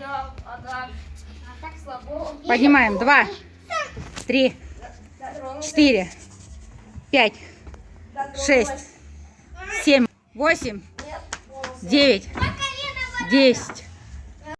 Да. А так Слабо. Поднимаем. Два, три, четыре, пять, шесть, семь, восемь, девять, десять,